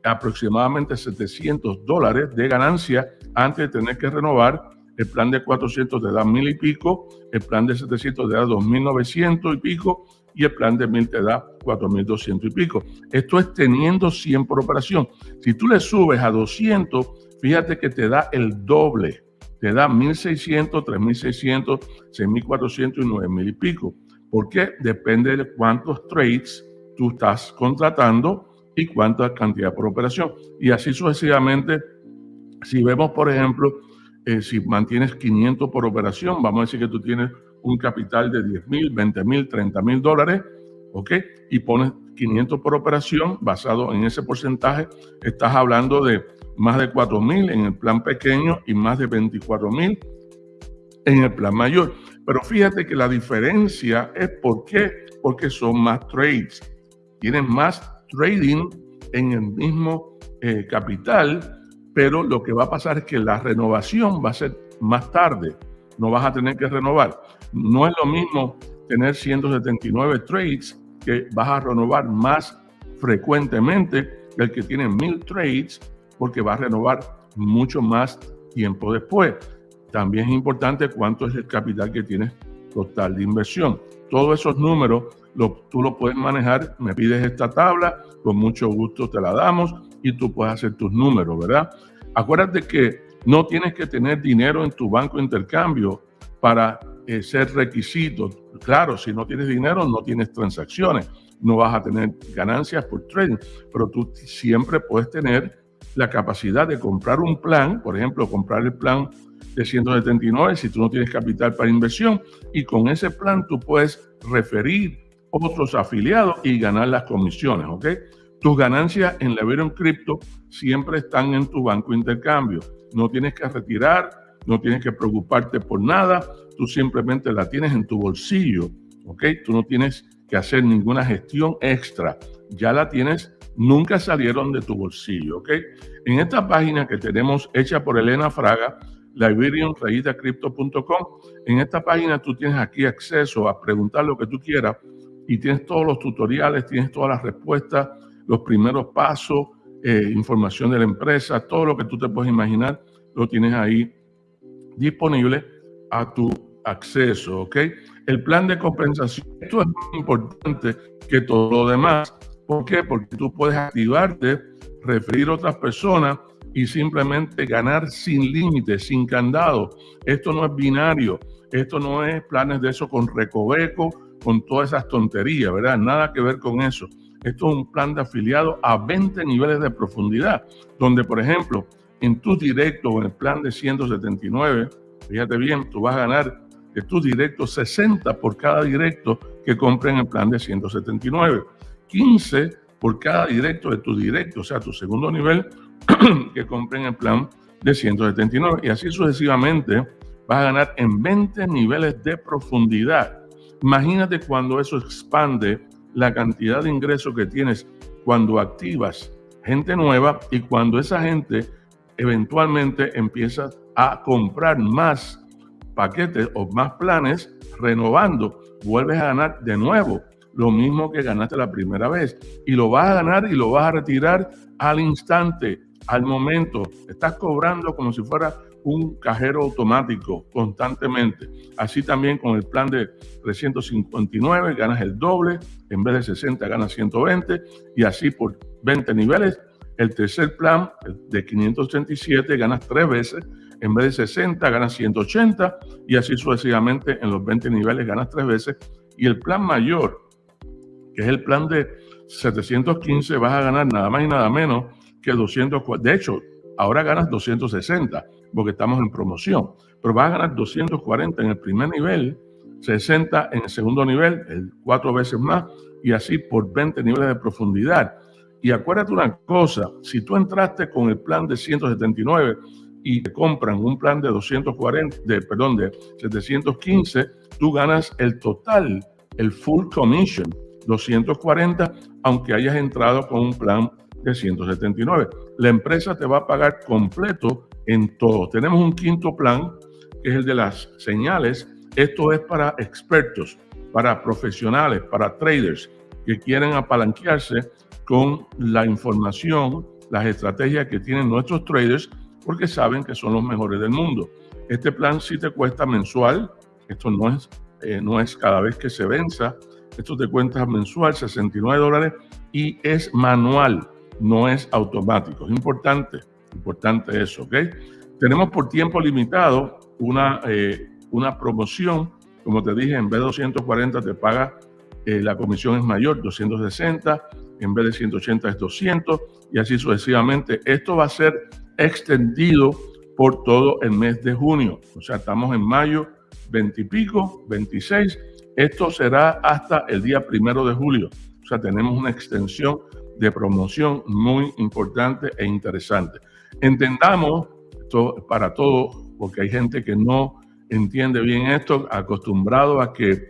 [SPEAKER 2] aproximadamente 700 dólares de ganancia antes de tener que renovar. El plan de 400 te da mil y pico, el plan de 700 te da 2.900 y pico y el plan de 1000 te da 4.200 y pico. Esto es teniendo 100 por operación. Si tú le subes a 200, fíjate que te da el doble, te da 1.600, 3.600, 6.400 y 9.000 y pico. Porque depende de cuántos trades tú estás contratando y cuánta cantidad por operación. Y así sucesivamente, si vemos, por ejemplo, eh, si mantienes 500 por operación, vamos a decir que tú tienes un capital de 10 mil, 20 mil, 30 mil dólares, ¿ok? Y pones 500 por operación, basado en ese porcentaje, estás hablando de más de 4 mil en el plan pequeño y más de 24 mil en el plan mayor. Pero fíjate que la diferencia es por qué, porque son más trades. Tienen más trading en el mismo eh, capital, pero lo que va a pasar es que la renovación va a ser más tarde. No vas a tener que renovar. No es lo mismo tener 179 trades que vas a renovar más frecuentemente que el que tiene mil trades porque va a renovar mucho más tiempo después. También es importante cuánto es el capital que tienes total de inversión. Todos esos números tú lo puedes manejar, me pides esta tabla, con mucho gusto te la damos y tú puedes hacer tus números, ¿verdad? Acuérdate que no tienes que tener dinero en tu banco de intercambio para eh, ser requisito. Claro, si no tienes dinero, no tienes transacciones, no vas a tener ganancias por trading, pero tú siempre puedes tener la capacidad de comprar un plan, por ejemplo, comprar el plan de 179 si tú no tienes capital para inversión y con ese plan tú puedes referir otros afiliados y ganar las comisiones, ¿ok? Tus ganancias en Leverium Crypto siempre están en tu banco de intercambio. No tienes que retirar, no tienes que preocuparte por nada, tú simplemente la tienes en tu bolsillo, ¿ok? Tú no tienes que hacer ninguna gestión extra, ya la tienes nunca salieron de tu bolsillo, ¿ok? En esta página que tenemos hecha por Elena Fraga, liberiumrayitacrypto.com, en esta página tú tienes aquí acceso a preguntar lo que tú quieras y tienes todos los tutoriales, tienes todas las respuestas, los primeros pasos, eh, información de la empresa, todo lo que tú te puedes imaginar, lo tienes ahí disponible a tu acceso, ¿ok? El plan de compensación, esto es muy importante que todo lo demás. ¿Por qué? Porque tú puedes activarte, referir a otras personas y simplemente ganar sin límites, sin candado. Esto no es binario, esto no es planes de eso con recoveco, con todas esas tonterías, ¿verdad? Nada que ver con eso. Esto es un plan de afiliado a 20 niveles de profundidad, donde, por ejemplo, en tus directos o en el plan de 179, fíjate bien, tú vas a ganar de tus directos 60 por cada directo que compren el plan de 179. 15 por cada directo de tu directo, o sea, tu segundo nivel que compren el plan de 179. Y así sucesivamente vas a ganar en 20 niveles de profundidad. Imagínate cuando eso expande la cantidad de ingresos que tienes cuando activas gente nueva y cuando esa gente eventualmente empieza a comprar más paquetes o más planes, renovando, vuelves a ganar de nuevo lo mismo que ganaste la primera vez. Y lo vas a ganar y lo vas a retirar al instante, al momento. Estás cobrando como si fuera un cajero automático constantemente. Así también con el plan de 359 ganas el doble, en vez de 60 ganas 120 y así por 20 niveles. El tercer plan de 587 ganas tres veces, en vez de 60 ganas 180 y así sucesivamente en los 20 niveles ganas tres veces. Y el plan mayor que es el plan de 715, vas a ganar nada más y nada menos que 240. De hecho, ahora ganas 260 porque estamos en promoción, pero vas a ganar 240 en el primer nivel, 60 en el segundo nivel, el cuatro veces más, y así por 20 niveles de profundidad. Y acuérdate una cosa, si tú entraste con el plan de 179 y te compran un plan de 240, de, perdón, de 715, tú ganas el total, el full commission 240, aunque hayas entrado con un plan de 179. La empresa te va a pagar completo en todo. Tenemos un quinto plan, que es el de las señales. Esto es para expertos, para profesionales, para traders que quieren apalanquearse con la información, las estrategias que tienen nuestros traders, porque saben que son los mejores del mundo. Este plan sí te cuesta mensual, esto no es, eh, no es cada vez que se venza, esto te cuenta mensual, 69 dólares, y es manual, no es automático. Es importante, importante eso, ¿ok? Tenemos por tiempo limitado una, eh, una promoción. Como te dije, en vez de 240 te paga, eh, la comisión es mayor, 260. En vez de 180 es 200 y así sucesivamente. Esto va a ser extendido por todo el mes de junio. O sea, estamos en mayo 20 y pico, 26. Esto será hasta el día primero de julio. O sea, tenemos una extensión de promoción muy importante e interesante. Entendamos esto para todo, porque hay gente que no entiende bien esto, acostumbrado a que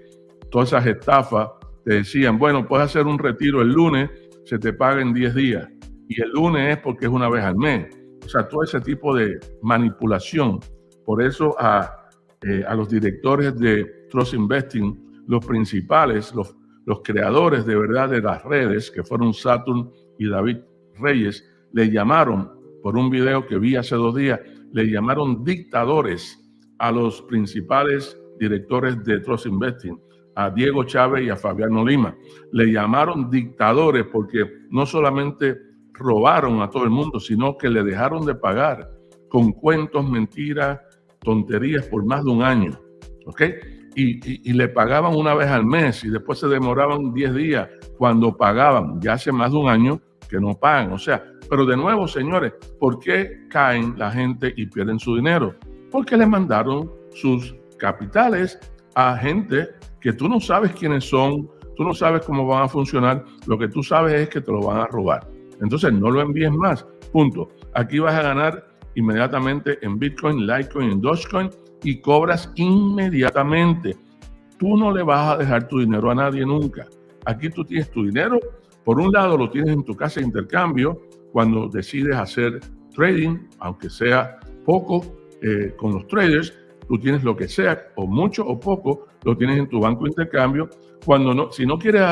[SPEAKER 2] todas esas estafas te decían, bueno, puedes hacer un retiro el lunes, se te paga en 10 días. Y el lunes es porque es una vez al mes. O sea, todo ese tipo de manipulación. Por eso a, eh, a los directores de Trust Investing, los principales, los, los creadores de verdad de las redes, que fueron Saturn y David Reyes, le llamaron, por un video que vi hace dos días, le llamaron dictadores a los principales directores de Trust Investing, a Diego Chávez y a Fabiano Lima. Le llamaron dictadores porque no solamente robaron a todo el mundo, sino que le dejaron de pagar con cuentos, mentiras, tonterías por más de un año. ¿Ok? Y, y, le pagaban una vez al mes y después se demoraban 10 días cuando pagaban. Ya hace más de un año que no pagan. O sea, pero de nuevo, señores, ¿por qué caen la gente y pierden su dinero? Porque le mandaron sus capitales a gente que tú no sabes quiénes son, tú no sabes cómo van a funcionar, lo que tú sabes es que te lo van a robar. Entonces no lo envíes más. Punto. Aquí vas a ganar inmediatamente en Bitcoin, Litecoin, Dogecoin y cobras inmediatamente. Tú no le vas a dejar tu dinero a nadie nunca. Aquí tú tienes tu dinero. Por un lado lo tienes en tu casa de intercambio cuando decides hacer trading, aunque sea poco eh, con los traders. Tú tienes lo que sea, o mucho o poco, lo tienes en tu banco de intercambio. Cuando no, si no quieres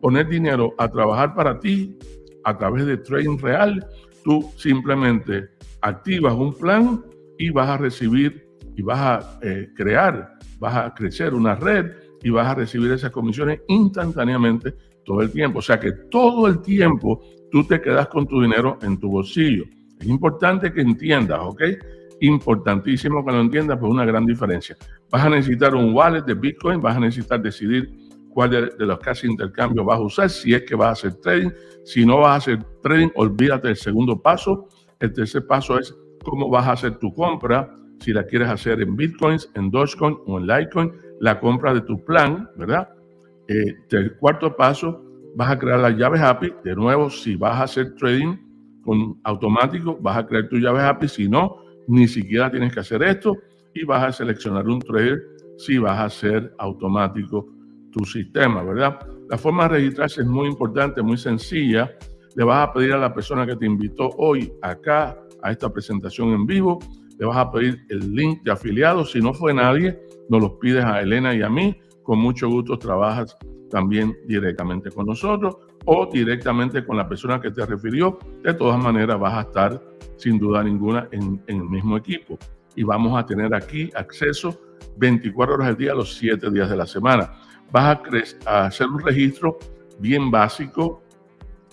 [SPEAKER 2] poner dinero a trabajar para ti, a través de trading real, tú simplemente activas un plan y vas a recibir y vas a eh, crear, vas a crecer una red y vas a recibir esas comisiones instantáneamente todo el tiempo. O sea que todo el tiempo tú te quedas con tu dinero en tu bolsillo. Es importante que entiendas, ¿ok? Importantísimo que lo entiendas, pues una gran diferencia. Vas a necesitar un wallet de Bitcoin, vas a necesitar decidir cuál de, los casi intercambios vas a usar, si es que vas a hacer trading. Si no vas a hacer trading, olvídate del segundo paso. El tercer paso es cómo vas a hacer tu compra, si la quieres hacer en Bitcoins, en Dogecoin o en Litecoin, la compra de tu plan, ¿verdad? Eh, el cuarto paso, vas a crear las llaves API. De nuevo, si vas a hacer trading con automático, vas a crear tu llave API. Si no, ni siquiera tienes que hacer esto y vas a seleccionar un trader si vas a hacer automático tu sistema, ¿verdad? La forma de registrarse es muy importante, muy sencilla. Le vas a pedir a la persona que te invitó hoy acá a esta presentación en vivo, le vas a pedir el link de afiliado. Si no fue nadie, nos los pides a Elena y a mí. Con mucho gusto trabajas también directamente con nosotros o directamente con la persona que te refirió. De todas maneras, vas a estar sin duda ninguna en, el mismo equipo. Y vamos a tener aquí acceso 24 horas al día, los 7 días de la semana vas a, hacer un registro bien básico,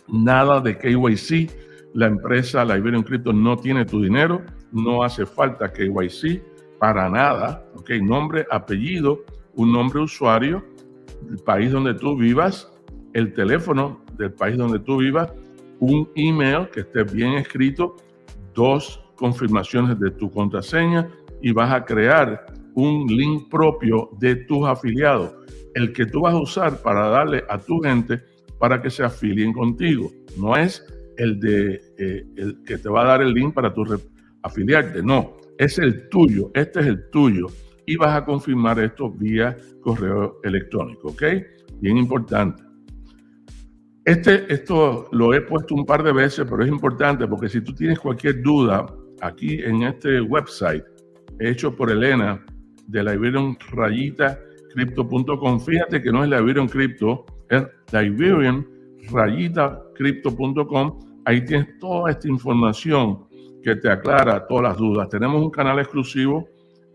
[SPEAKER 2] nada de KYC. La empresa Liberian Crypto no tiene tu dinero, no hace falta KYC para nada. ¿ok? Nombre, apellido, un nombre usuario, el país donde tú vivas, el teléfono del país donde tú vivas, un email que esté bien escrito, dos confirmaciones de tu contraseña y vas a crear un link propio de tus afiliados el que tú vas a usar para darle a tu gente para que se afilien contigo. No es el de eh, el que te va a dar el link para tu afiliarte, no, es el tuyo, este es el tuyo y vas a confirmar esto vía correo electrónico, ¿ok? Bien importante. Este, esto lo he puesto un par de veces, pero es importante porque si tú tienes cualquier duda, aquí en este website hecho por Elena de la Iberian Rayita crypto.com. Fíjate que no es la Iberian Crypto, es la Iberian rayita crypto.com. Ahí tienes toda esta información que te aclara todas las dudas. Tenemos un canal exclusivo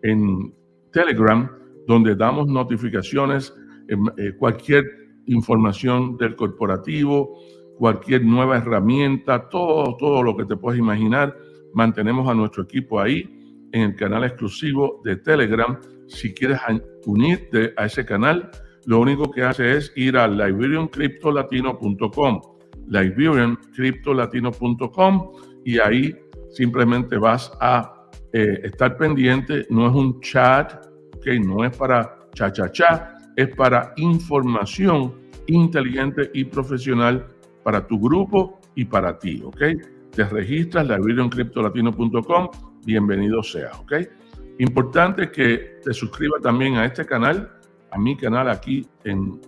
[SPEAKER 2] en Telegram donde damos notificaciones, eh, cualquier información del corporativo, cualquier nueva herramienta, todo, todo lo que te puedes imaginar. Mantenemos a nuestro equipo ahí en el canal exclusivo de Telegram. Si quieres unirte a ese canal, lo único que hace es ir a liberiancryptolatino.com, liberiancryptolatino.com y ahí simplemente vas a eh, estar pendiente. No es un chat, no es para cha cha cha, es para información inteligente y profesional para tu grupo y para ti, ¿ok? Te registras liberiancryptolatino.com, bienvenido sea, ¿ok? Importante que te suscribas también a este canal a mi canal aquí en,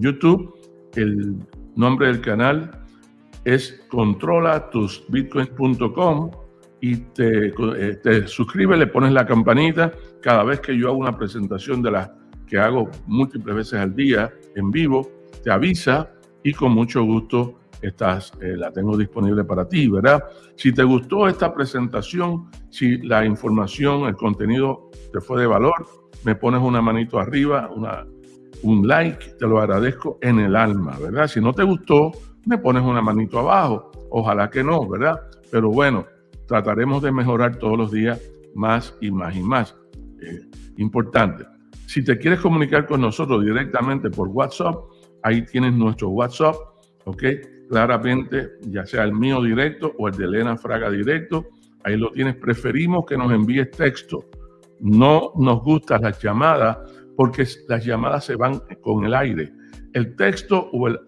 [SPEAKER 2] YouTube. El nombre del canal es controlatusbitcoins.com y te, eh, te suscribes, le pones la campanita cada vez que yo hago una presentación de las que hago múltiples veces al día en vivo, te avisa y con mucho gusto estás, eh, la tengo disponible para ti, ¿verdad? Si te gustó esta presentación, si la información, el contenido te fue de valor, me pones una manito arriba, una, un like, te lo agradezco en el alma, ¿verdad? Si no te gustó, me pones una manito abajo. Ojalá que no, ¿verdad? Pero bueno, trataremos de mejorar todos los días más y más y más. Eh, importante. Si te quieres comunicar con nosotros directamente por WhatsApp, ahí tienes nuestro WhatsApp, ¿ok? Claramente, ya sea el mío directo o el de Elena Fraga directo, ahí lo tienes. Preferimos que nos envíes texto no nos gustan las llamadas porque las llamadas se van con el aire. El texto o el,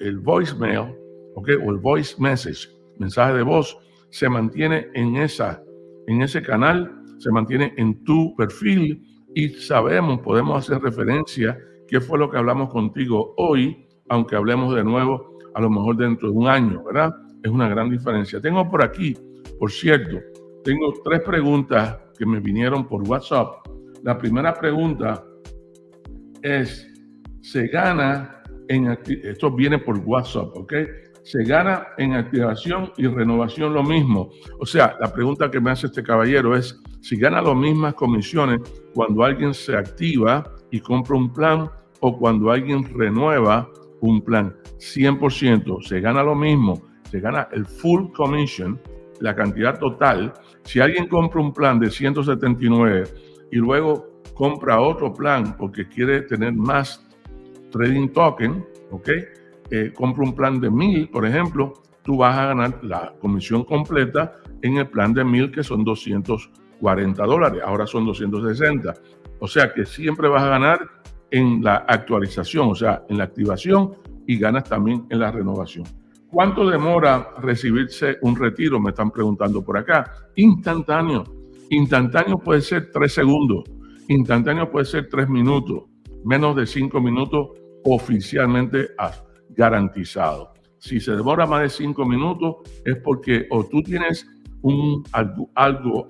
[SPEAKER 2] el, voicemail, okay, o el voice message, mensaje de voz, se mantiene en, esa, en ese canal, se mantiene en tu perfil y sabemos, podemos hacer referencia qué fue lo que hablamos contigo hoy, aunque hablemos de nuevo a lo mejor dentro de un año, ¿verdad? Es una gran diferencia. Tengo por aquí, por cierto, tengo tres preguntas que me vinieron por WhatsApp. La primera pregunta es, ¿se gana en esto viene por WhatsApp, ¿ok? Se gana en activación y renovación lo mismo. O sea, la pregunta que me hace este caballero es si gana las mismas comisiones cuando alguien se activa y compra un plan o cuando alguien renueva un plan. 100%, se gana lo mismo, se gana el full commission la cantidad total, si alguien compra un plan de 179 y luego compra otro plan porque quiere tener más trading token, ¿ok? Eh, compra un plan de 1000, por ejemplo, tú vas a ganar la comisión completa en el plan de 1000 que son 240 dólares, ahora son 260. O sea que siempre vas a ganar en la actualización, o sea, en la activación y ganas también en la renovación. ¿Cuánto demora recibirse un retiro? Me están preguntando por acá. Instantáneo. Instantáneo puede ser tres segundos. Instantáneo puede ser tres minutos. Menos de cinco minutos oficialmente garantizado. Si se demora más de cinco minutos es porque o tú tienes un algo, algo,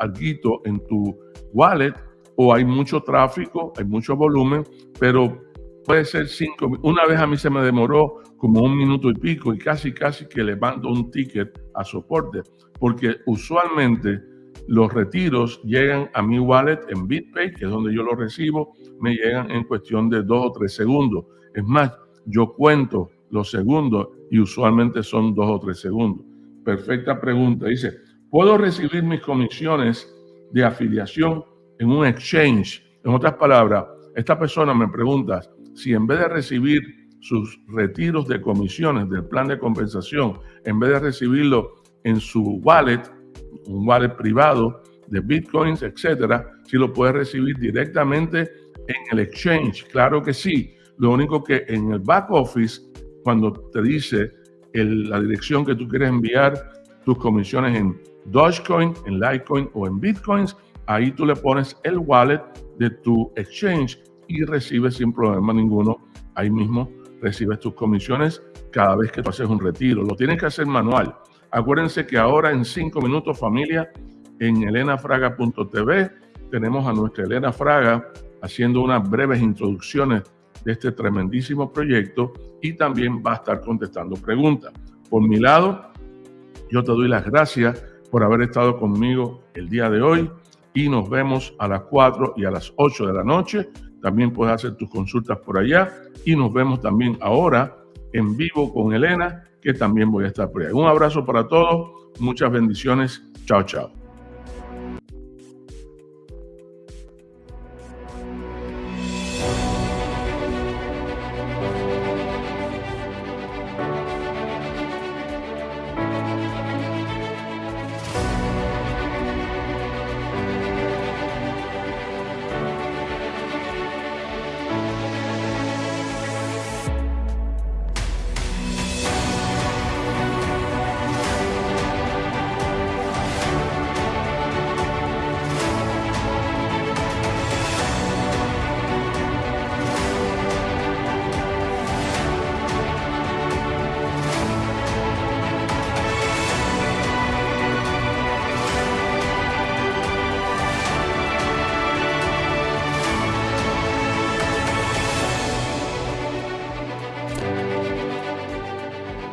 [SPEAKER 2] en tu wallet o hay mucho tráfico, hay mucho volumen, pero puede ser cinco. Una vez a mí se me demoró como un minuto y pico y casi, casi que le mando un ticket a soporte, porque usualmente los retiros llegan a mi wallet en BitPay, que es donde yo lo recibo, me llegan en cuestión de dos o tres segundos. Es más, yo cuento los segundos y usualmente son dos o tres segundos. Perfecta pregunta. Dice, ¿puedo recibir mis comisiones de afiliación en un exchange? En otras palabras, esta persona me pregunta, si en vez de recibir sus retiros de comisiones del plan de compensación, en vez de recibirlo en su wallet, un wallet privado de bitcoins, etcétera, si lo puede recibir directamente en el exchange. Claro que sí. Lo único que en el back office, cuando te dice la dirección que tú quieres enviar tus comisiones en Dogecoin, en Litecoin o en Bitcoins, ahí tú le pones el wallet de tu exchange y recibes sin problema ninguno. Ahí mismo recibes tus comisiones cada vez que tú haces un retiro. Lo tienes que hacer manual. Acuérdense que ahora en cinco minutos familia en elenafraga.tv tenemos a nuestra Elena Fraga haciendo unas breves introducciones de este tremendísimo proyecto y también va a estar contestando preguntas. Por mi lado, yo te doy las gracias por haber estado conmigo el día de hoy y nos vemos a las 4 y a las 8 de la noche también puedes hacer tus consultas por allá y nos vemos también ahora en vivo con Elena, que también voy a estar por allá. Un abrazo para todos, muchas bendiciones. Chao, chao.